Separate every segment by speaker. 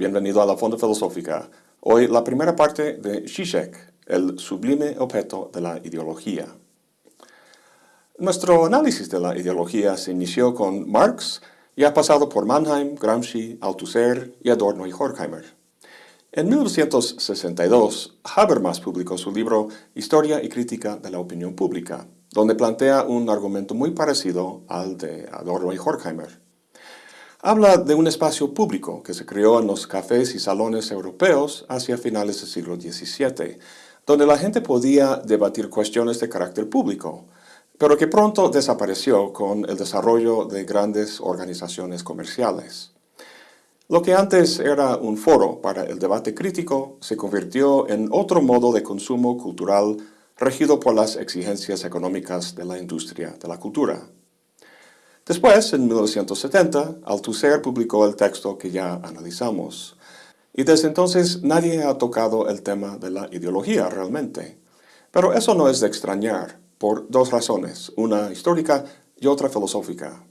Speaker 1: bienvenido a la Fonda Filosófica. Hoy la primera parte de Zizek, el sublime objeto de la ideología. Nuestro análisis de la ideología se inició con Marx y ha pasado por Mannheim, Gramsci, Althusser y Adorno y Horkheimer. En 1962, Habermas publicó su libro Historia y Crítica de la Opinión Pública, donde plantea un argumento muy parecido al de Adorno y Horkheimer. Habla de un espacio público que se creó en los cafés y salones europeos hacia finales del siglo XVII, donde la gente podía debatir cuestiones de carácter público, pero que pronto desapareció con el desarrollo de grandes organizaciones comerciales. Lo que antes era un foro para el debate crítico se convirtió en otro modo de consumo cultural regido por las exigencias económicas de la industria de la cultura. Después, en 1970, Althusser publicó el texto que ya analizamos. Y desde entonces nadie ha tocado el tema de la ideología realmente. Pero eso no es de extrañar, por dos razones, una histórica y otra filosófica.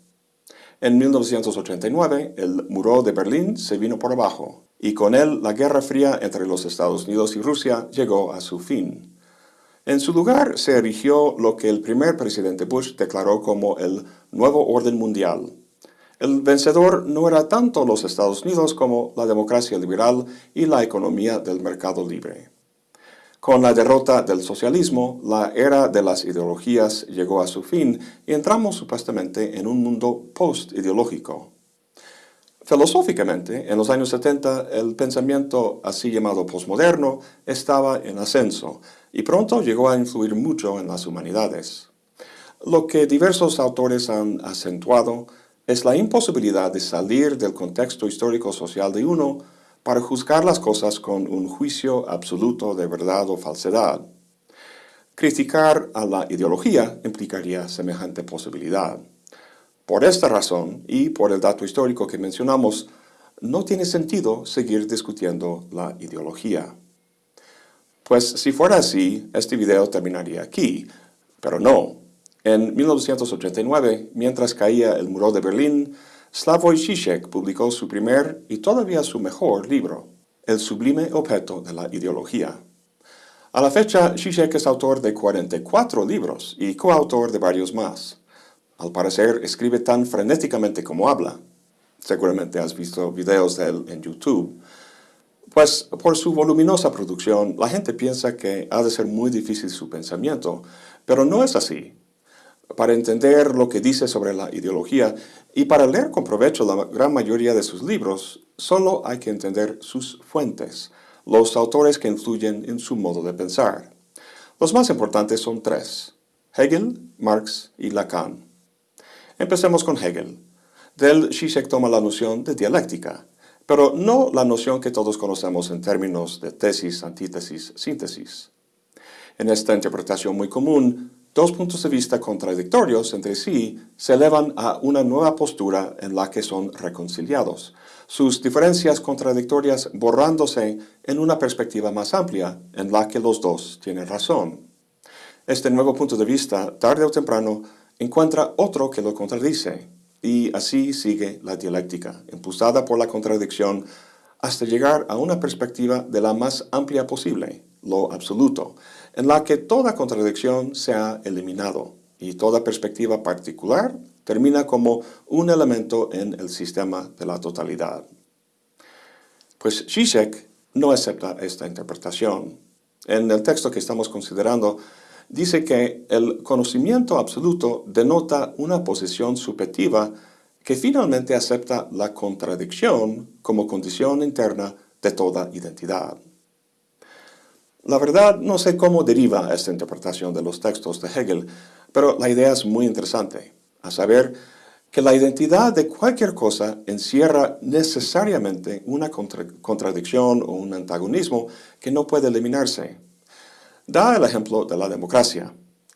Speaker 1: En 1989, el muro de Berlín se vino por abajo, y con él la Guerra Fría entre los Estados Unidos y Rusia llegó a su fin. En su lugar se erigió lo que el primer presidente Bush declaró como el nuevo orden mundial. El vencedor no era tanto los Estados Unidos como la democracia liberal y la economía del mercado libre. Con la derrota del socialismo, la era de las ideologías llegó a su fin y entramos supuestamente en un mundo post-ideológico. Filosóficamente, en los años 70, el pensamiento así llamado postmoderno estaba en ascenso y pronto llegó a influir mucho en las humanidades. Lo que diversos autores han acentuado es la imposibilidad de salir del contexto histórico-social de uno para juzgar las cosas con un juicio absoluto de verdad o falsedad. Criticar a la ideología implicaría semejante posibilidad. Por esta razón, y por el dato histórico que mencionamos, no tiene sentido seguir discutiendo la ideología. Pues si fuera así, este video terminaría aquí, pero no. En 1989, mientras caía el muro de Berlín, Slavoj Žižek publicó su primer y todavía su mejor libro, El sublime objeto de la ideología. A la fecha, Žižek es autor de 44 libros y coautor de varios más. Al parecer, escribe tan frenéticamente como habla. Seguramente has visto videos de él en YouTube. Pues por su voluminosa producción, la gente piensa que ha de ser muy difícil su pensamiento, pero no es así. Para entender lo que dice sobre la ideología y para leer con provecho la gran mayoría de sus libros, solo hay que entender sus fuentes, los autores que influyen en su modo de pensar. Los más importantes son tres, Hegel, Marx y Lacan. Empecemos con Hegel. Del Zizek toma la noción de dialéctica, pero no la noción que todos conocemos en términos de tesis, antítesis, síntesis. En esta interpretación muy común, dos puntos de vista contradictorios entre sí se elevan a una nueva postura en la que son reconciliados, sus diferencias contradictorias borrándose en una perspectiva más amplia en la que los dos tienen razón. Este nuevo punto de vista, tarde o temprano, encuentra otro que lo contradice, y así sigue la dialéctica, impulsada por la contradicción, hasta llegar a una perspectiva de la más amplia posible, lo absoluto, en la que toda contradicción se ha eliminado y toda perspectiva particular termina como un elemento en el sistema de la totalidad. Pues Zizek no acepta esta interpretación. En el texto que estamos considerando, dice que el conocimiento absoluto denota una posición subjetiva que finalmente acepta la contradicción como condición interna de toda identidad. La verdad, no sé cómo deriva esta interpretación de los textos de Hegel, pero la idea es muy interesante, a saber, que la identidad de cualquier cosa encierra necesariamente una contradicción o un antagonismo que no puede eliminarse. Da el ejemplo de la democracia.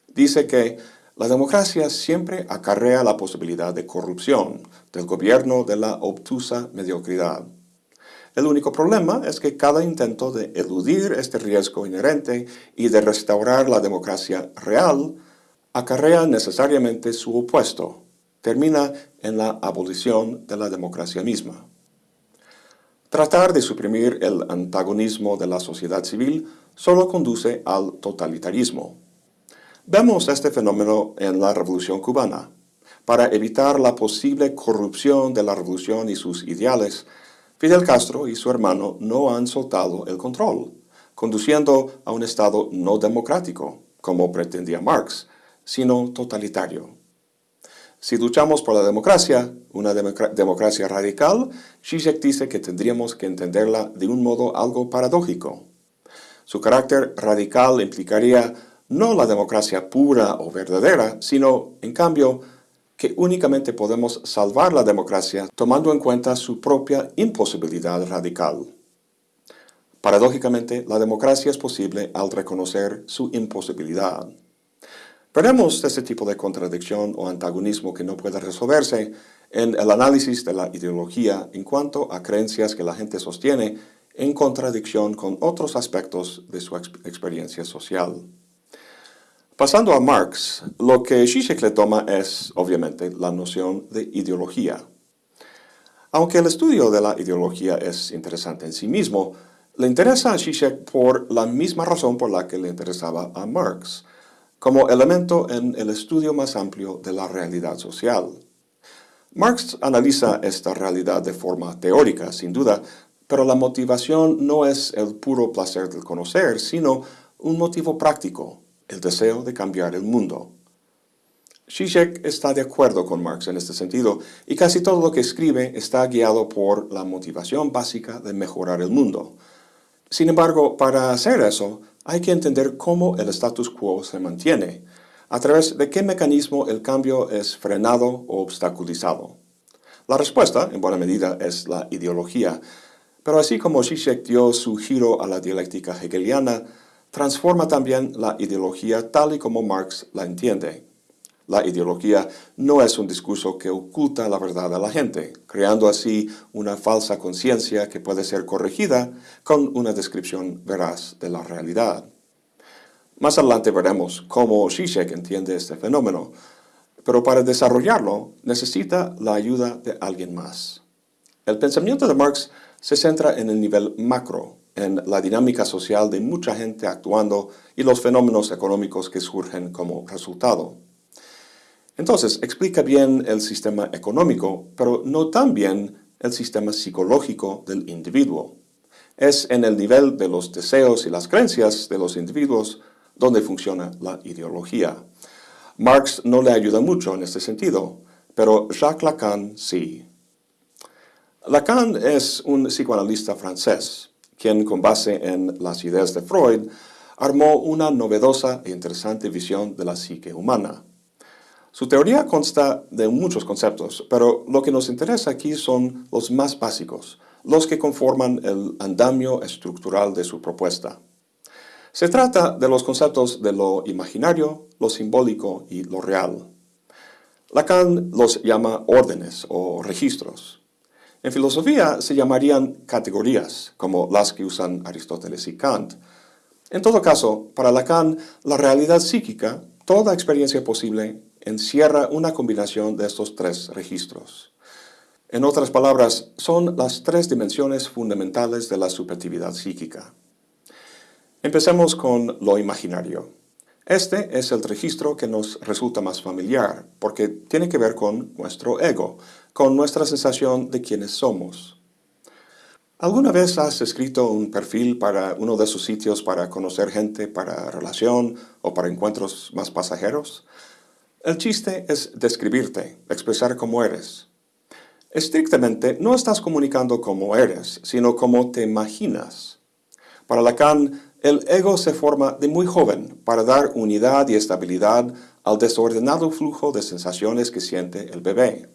Speaker 1: Dice que la democracia siempre acarrea la posibilidad de corrupción, del gobierno de la obtusa mediocridad. El único problema es que cada intento de eludir este riesgo inherente y de restaurar la democracia real acarrea necesariamente su opuesto, termina en la abolición de la democracia misma. Tratar de suprimir el antagonismo de la sociedad civil solo conduce al totalitarismo. Vemos este fenómeno en la Revolución cubana. Para evitar la posible corrupción de la revolución y sus ideales, Fidel Castro y su hermano no han soltado el control, conduciendo a un Estado no democrático, como pretendía Marx, sino totalitario. Si luchamos por la democracia, una democracia radical, Zizek dice que tendríamos que entenderla de un modo algo paradójico. Su carácter radical implicaría no la democracia pura o verdadera, sino, en cambio, que únicamente podemos salvar la democracia tomando en cuenta su propia imposibilidad radical. Paradójicamente, la democracia es posible al reconocer su imposibilidad. Veremos este tipo de contradicción o antagonismo que no puede resolverse en el análisis de la ideología en cuanto a creencias que la gente sostiene en contradicción con otros aspectos de su experiencia social. Pasando a Marx, lo que Zizek le toma es, obviamente, la noción de ideología. Aunque el estudio de la ideología es interesante en sí mismo, le interesa a Zizek por la misma razón por la que le interesaba a Marx, como elemento en el estudio más amplio de la realidad social. Marx analiza esta realidad de forma teórica, sin duda, pero la motivación no es el puro placer del conocer, sino un motivo práctico, el deseo de cambiar el mundo. Zizek está de acuerdo con Marx en este sentido, y casi todo lo que escribe está guiado por la motivación básica de mejorar el mundo. Sin embargo, para hacer eso, hay que entender cómo el status quo se mantiene, a través de qué mecanismo el cambio es frenado o obstaculizado. La respuesta, en buena medida, es la ideología, pero así como Zizek dio su giro a la dialéctica hegeliana, transforma también la ideología tal y como Marx la entiende. La ideología no es un discurso que oculta la verdad a la gente, creando así una falsa conciencia que puede ser corregida con una descripción veraz de la realidad. Más adelante veremos cómo Zizek entiende este fenómeno, pero para desarrollarlo necesita la ayuda de alguien más. El pensamiento de Marx se centra en el nivel macro, en la dinámica social de mucha gente actuando y los fenómenos económicos que surgen como resultado. Entonces, explica bien el sistema económico, pero no tan bien el sistema psicológico del individuo. Es en el nivel de los deseos y las creencias de los individuos donde funciona la ideología. Marx no le ayuda mucho en este sentido, pero Jacques Lacan sí. Lacan es un psicoanalista francés quien con base en las ideas de Freud, armó una novedosa e interesante visión de la psique humana. Su teoría consta de muchos conceptos, pero lo que nos interesa aquí son los más básicos, los que conforman el andamio estructural de su propuesta. Se trata de los conceptos de lo imaginario, lo simbólico y lo real. Lacan los llama órdenes o registros. En filosofía se llamarían categorías, como las que usan Aristóteles y Kant. En todo caso, para Lacan, la realidad psíquica, toda experiencia posible, encierra una combinación de estos tres registros. En otras palabras, son las tres dimensiones fundamentales de la subjetividad psíquica. Empecemos con lo imaginario. Este es el registro que nos resulta más familiar, porque tiene que ver con nuestro ego, con nuestra sensación de quiénes somos. ¿Alguna vez has escrito un perfil para uno de sus sitios para conocer gente, para relación o para encuentros más pasajeros? El chiste es describirte, expresar cómo eres. Estrictamente, no estás comunicando cómo eres, sino cómo te imaginas. Para Lacan, el ego se forma de muy joven para dar unidad y estabilidad al desordenado flujo de sensaciones que siente el bebé.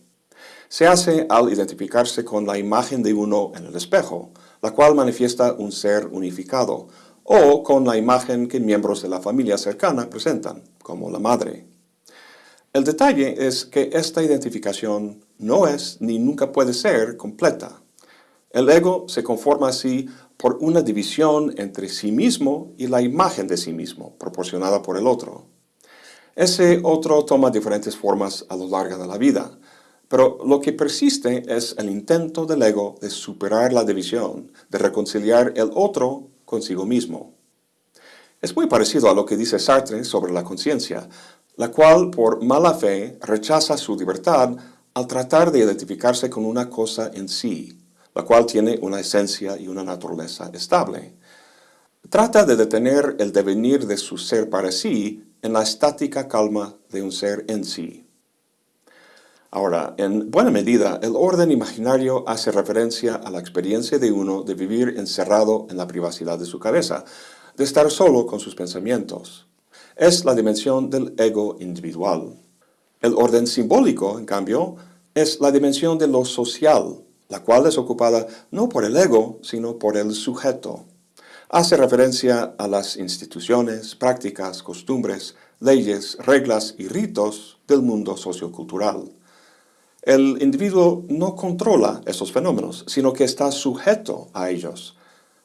Speaker 1: Se hace al identificarse con la imagen de uno en el espejo, la cual manifiesta un ser unificado, o con la imagen que miembros de la familia cercana presentan, como la madre. El detalle es que esta identificación no es ni nunca puede ser completa. El ego se conforma así por una división entre sí mismo y la imagen de sí mismo, proporcionada por el otro. Ese otro toma diferentes formas a lo largo de la vida, pero lo que persiste es el intento del ego de superar la división, de reconciliar el otro consigo mismo. Es muy parecido a lo que dice Sartre sobre la conciencia, la cual por mala fe rechaza su libertad al tratar de identificarse con una cosa en sí, la cual tiene una esencia y una naturaleza estable. Trata de detener el devenir de su ser para sí en la estática calma de un ser en sí. Ahora, en buena medida, el orden imaginario hace referencia a la experiencia de uno de vivir encerrado en la privacidad de su cabeza, de estar solo con sus pensamientos. Es la dimensión del ego individual. El orden simbólico, en cambio, es la dimensión de lo social, la cual es ocupada no por el ego, sino por el sujeto. Hace referencia a las instituciones, prácticas, costumbres, leyes, reglas y ritos del mundo sociocultural. El individuo no controla esos fenómenos, sino que está sujeto a ellos,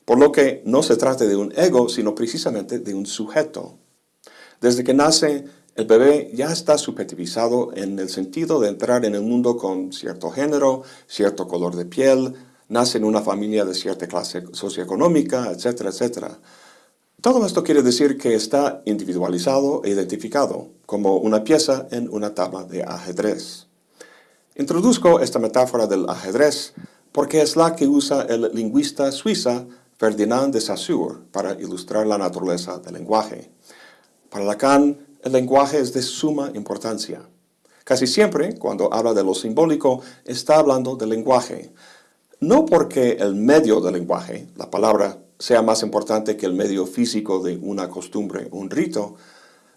Speaker 1: por lo que no se trata de un ego, sino precisamente de un sujeto. Desde que nace, el bebé ya está subjetivizado en el sentido de entrar en el mundo con cierto género, cierto color de piel, nace en una familia de cierta clase socioeconómica, etcétera, etcétera. Todo esto quiere decir que está individualizado e identificado, como una pieza en una tabla de ajedrez. Introduzco esta metáfora del ajedrez porque es la que usa el lingüista suiza Ferdinand de Saussure para ilustrar la naturaleza del lenguaje. Para Lacan, el lenguaje es de suma importancia. Casi siempre, cuando habla de lo simbólico, está hablando del lenguaje. No porque el medio del lenguaje, la palabra, sea más importante que el medio físico de una costumbre, un rito,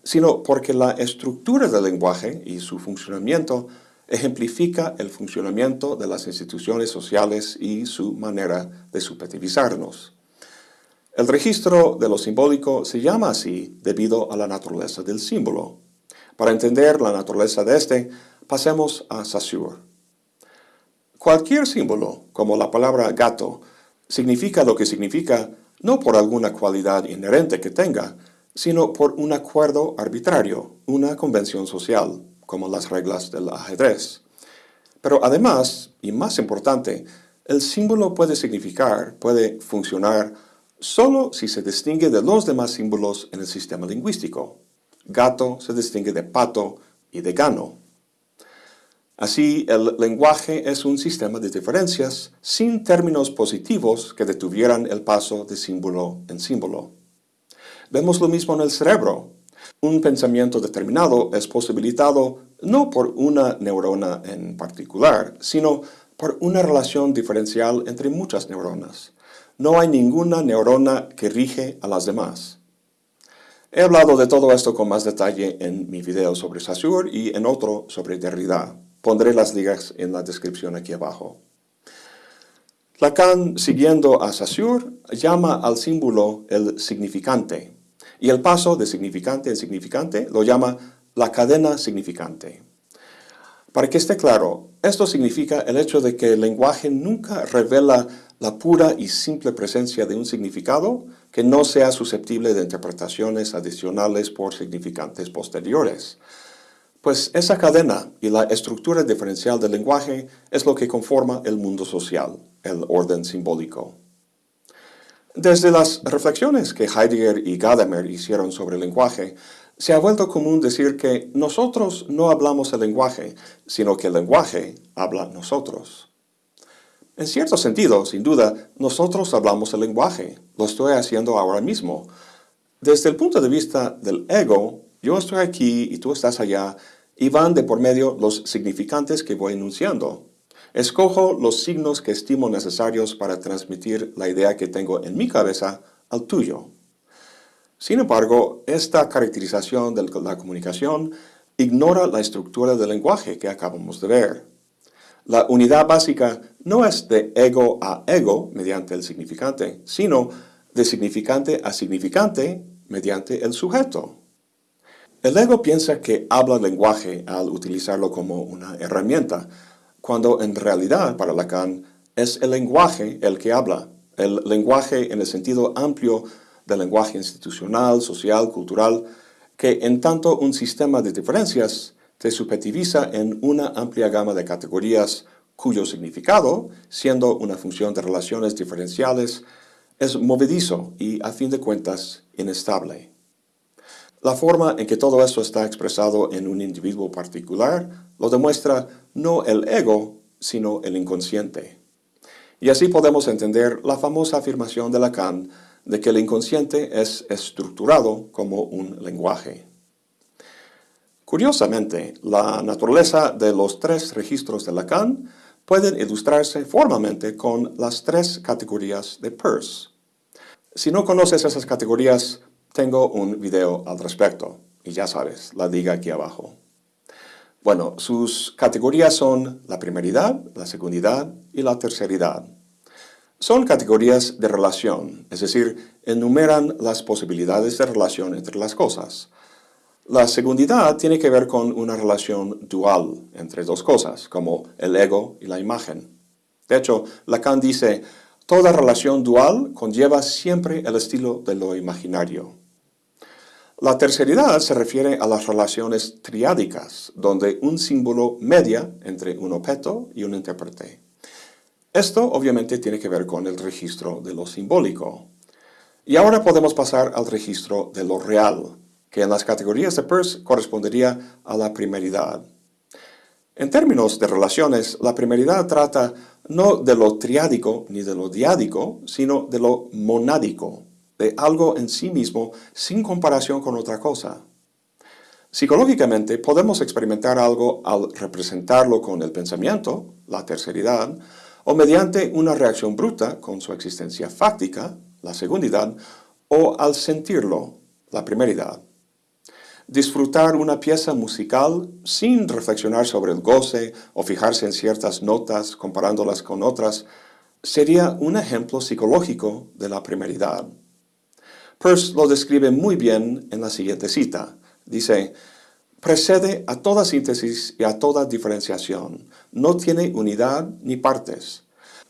Speaker 1: sino porque la estructura del lenguaje y su funcionamiento ejemplifica el funcionamiento de las instituciones sociales y su manera de subjetivizarnos. El registro de lo simbólico se llama así debido a la naturaleza del símbolo. Para entender la naturaleza de este, pasemos a Saussure. Cualquier símbolo, como la palabra gato, significa lo que significa no por alguna cualidad inherente que tenga, sino por un acuerdo arbitrario, una convención social como las reglas del ajedrez. Pero además, y más importante, el símbolo puede significar, puede funcionar, solo si se distingue de los demás símbolos en el sistema lingüístico. Gato se distingue de pato y de gano. Así, el lenguaje es un sistema de diferencias sin términos positivos que detuvieran el paso de símbolo en símbolo. Vemos lo mismo en el cerebro. Un pensamiento determinado es posibilitado no por una neurona en particular, sino por una relación diferencial entre muchas neuronas. No hay ninguna neurona que rige a las demás. He hablado de todo esto con más detalle en mi video sobre Saussure y en otro sobre Derrida. Pondré las ligas en la descripción aquí abajo. Lacan, siguiendo a Saussure, llama al símbolo el significante, y el paso de significante en significante lo llama la cadena significante. Para que esté claro, esto significa el hecho de que el lenguaje nunca revela la pura y simple presencia de un significado que no sea susceptible de interpretaciones adicionales por significantes posteriores. Pues esa cadena y la estructura diferencial del lenguaje es lo que conforma el mundo social, el orden simbólico. Desde las reflexiones que Heidegger y Gadamer hicieron sobre el lenguaje, se ha vuelto común decir que nosotros no hablamos el lenguaje, sino que el lenguaje habla nosotros. En cierto sentido, sin duda, nosotros hablamos el lenguaje. Lo estoy haciendo ahora mismo. Desde el punto de vista del ego, yo estoy aquí y tú estás allá, y van de por medio los significantes que voy enunciando. Escojo los signos que estimo necesarios para transmitir la idea que tengo en mi cabeza al tuyo. Sin embargo, esta caracterización de la comunicación ignora la estructura del lenguaje que acabamos de ver. La unidad básica no es de ego a ego mediante el significante, sino de significante a significante mediante el sujeto. El ego piensa que habla lenguaje al utilizarlo como una herramienta, cuando en realidad para Lacan es el lenguaje el que habla, el lenguaje en el sentido amplio del lenguaje institucional, social, cultural, que en tanto un sistema de diferencias te subjetiviza en una amplia gama de categorías cuyo significado, siendo una función de relaciones diferenciales, es movedizo y, a fin de cuentas, inestable. La forma en que todo esto está expresado en un individuo particular lo demuestra no el ego, sino el inconsciente. Y así podemos entender la famosa afirmación de Lacan de que el inconsciente es estructurado como un lenguaje. Curiosamente, la naturaleza de los tres registros de Lacan pueden ilustrarse formalmente con las tres categorías de Peirce. Si no conoces esas categorías, tengo un video al respecto, y ya sabes, la diga aquí abajo. Bueno, sus categorías son la primeridad, la segundidad y la terceridad. Son categorías de relación, es decir, enumeran las posibilidades de relación entre las cosas. La segundidad tiene que ver con una relación dual entre dos cosas, como el ego y la imagen. De hecho, Lacan dice, toda relación dual conlleva siempre el estilo de lo imaginario. La terceridad se refiere a las relaciones triádicas, donde un símbolo media entre un objeto y un intérprete. Esto obviamente tiene que ver con el registro de lo simbólico. Y ahora podemos pasar al registro de lo real, que en las categorías de Peirce correspondería a la primeridad. En términos de relaciones, la primeridad trata no de lo triádico ni de lo diádico, sino de lo monádico, de algo en sí mismo sin comparación con otra cosa. Psicológicamente podemos experimentar algo al representarlo con el pensamiento, la terceridad, o mediante una reacción bruta con su existencia fáctica, la segundidad, o al sentirlo, la primeridad. Disfrutar una pieza musical sin reflexionar sobre el goce o fijarse en ciertas notas comparándolas con otras sería un ejemplo psicológico de la primeridad. Peirce lo describe muy bien en la siguiente cita. Dice, precede a toda síntesis y a toda diferenciación. No tiene unidad ni partes.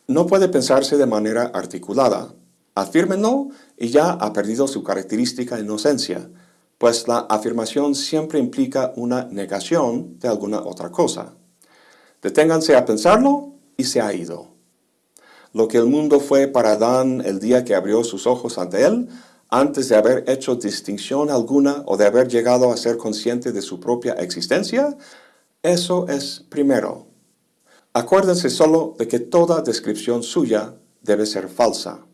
Speaker 1: No puede pensarse de manera articulada. Afírmenlo y ya ha perdido su característica inocencia, pues la afirmación siempre implica una negación de alguna otra cosa. Deténganse a pensarlo y se ha ido. Lo que el mundo fue para Adán el día que abrió sus ojos ante él, antes de haber hecho distinción alguna o de haber llegado a ser consciente de su propia existencia, eso es primero. Acuérdense solo de que toda descripción suya debe ser falsa.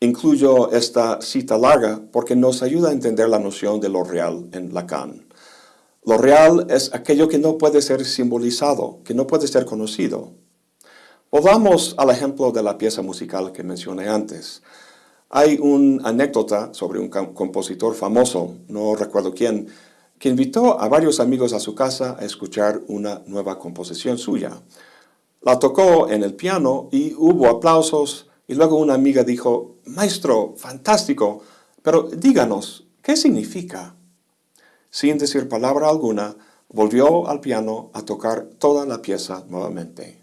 Speaker 1: Incluyo esta cita larga porque nos ayuda a entender la noción de lo real en Lacan. Lo real es aquello que no puede ser simbolizado, que no puede ser conocido. Volvamos al ejemplo de la pieza musical que mencioné antes. Hay una anécdota sobre un compositor famoso, no recuerdo quién, que invitó a varios amigos a su casa a escuchar una nueva composición suya. La tocó en el piano y hubo aplausos y luego una amiga dijo, Maestro, fantástico, pero díganos, ¿qué significa? Sin decir palabra alguna, volvió al piano a tocar toda la pieza nuevamente.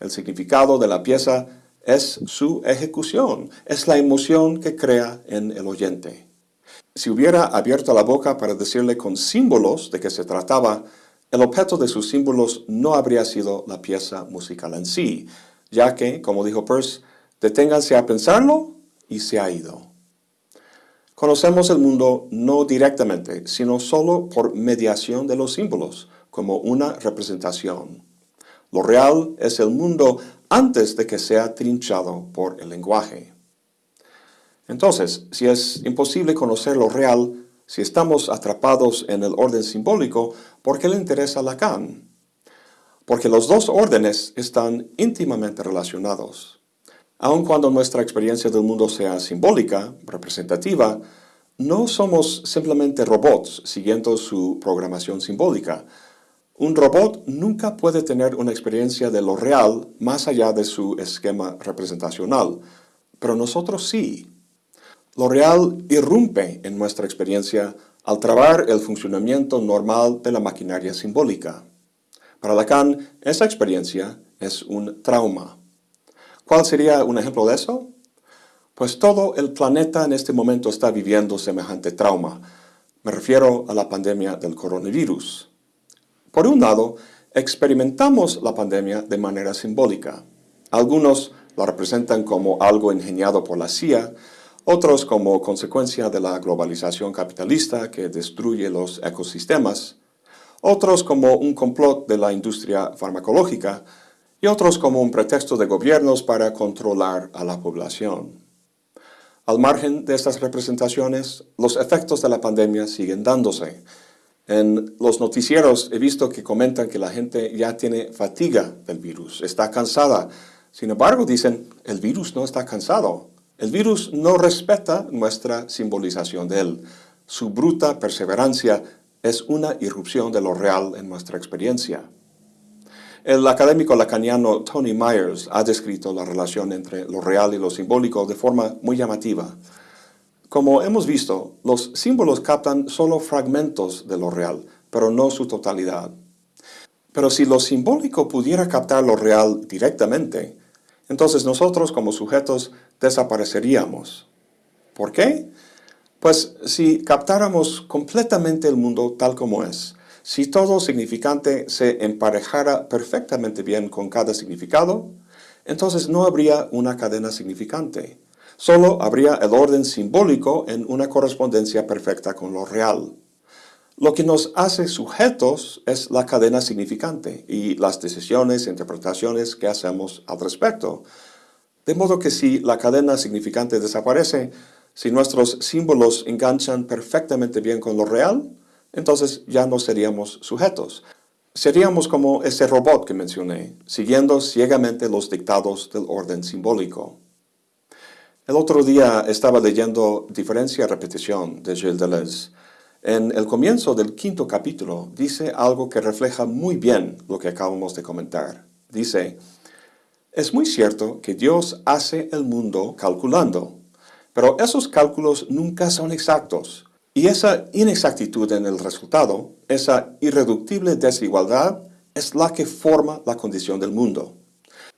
Speaker 1: El significado de la pieza es su ejecución, es la emoción que crea en el oyente. Si hubiera abierto la boca para decirle con símbolos de qué se trataba, el objeto de sus símbolos no habría sido la pieza musical en sí, ya que, como dijo Peirce, deténganse a pensarlo y se ha ido. Conocemos el mundo no directamente, sino solo por mediación de los símbolos, como una representación. Lo real es el mundo antes de que sea trinchado por el lenguaje. Entonces, si es imposible conocer lo real, si estamos atrapados en el orden simbólico, ¿por qué le interesa Lacan? Porque los dos órdenes están íntimamente relacionados. Aun cuando nuestra experiencia del mundo sea simbólica, representativa, no somos simplemente robots siguiendo su programación simbólica, un robot nunca puede tener una experiencia de lo real más allá de su esquema representacional, pero nosotros sí. Lo real irrumpe en nuestra experiencia al trabar el funcionamiento normal de la maquinaria simbólica. Para Lacan, esa experiencia es un trauma. ¿Cuál sería un ejemplo de eso? Pues todo el planeta en este momento está viviendo semejante trauma, Me refiero a la pandemia del coronavirus. Por un lado, experimentamos la pandemia de manera simbólica. Algunos la representan como algo ingeniado por la CIA, otros como consecuencia de la globalización capitalista que destruye los ecosistemas, otros como un complot de la industria farmacológica y otros como un pretexto de gobiernos para controlar a la población. Al margen de estas representaciones, los efectos de la pandemia siguen dándose. En los noticieros he visto que comentan que la gente ya tiene fatiga del virus, está cansada. Sin embargo, dicen, el virus no está cansado. El virus no respeta nuestra simbolización de él. Su bruta perseverancia es una irrupción de lo real en nuestra experiencia. El académico lacaniano Tony Myers ha descrito la relación entre lo real y lo simbólico de forma muy llamativa. Como hemos visto, los símbolos captan solo fragmentos de lo real, pero no su totalidad. Pero si lo simbólico pudiera captar lo real directamente, entonces nosotros como sujetos desapareceríamos. ¿Por qué? Pues si captáramos completamente el mundo tal como es, si todo significante se emparejara perfectamente bien con cada significado, entonces no habría una cadena significante. Solo habría el orden simbólico en una correspondencia perfecta con lo real. Lo que nos hace sujetos es la cadena significante y las decisiones e interpretaciones que hacemos al respecto. De modo que si la cadena significante desaparece, si nuestros símbolos enganchan perfectamente bien con lo real, entonces ya no seríamos sujetos. Seríamos como ese robot que mencioné, siguiendo ciegamente los dictados del orden simbólico. El otro día estaba leyendo Diferencia-Repetición de Gilles Deleuze. En el comienzo del quinto capítulo dice algo que refleja muy bien lo que acabamos de comentar. Dice, es muy cierto que Dios hace el mundo calculando, pero esos cálculos nunca son exactos. Y esa inexactitud en el resultado, esa irreductible desigualdad, es la que forma la condición del mundo.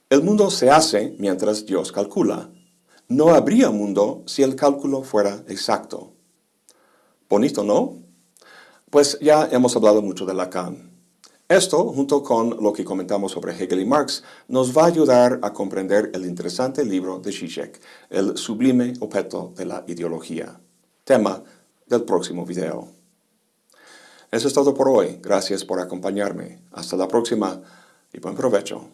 Speaker 1: El mundo se hace mientras Dios calcula. No habría mundo si el cálculo fuera exacto. Bonito, ¿no? Pues ya hemos hablado mucho de Lacan. Esto, junto con lo que comentamos sobre Hegel y Marx, nos va a ayudar a comprender el interesante libro de Zizek, El sublime objeto de la ideología. Tema del próximo video. Eso es todo por hoy. Gracias por acompañarme. Hasta la próxima y buen provecho.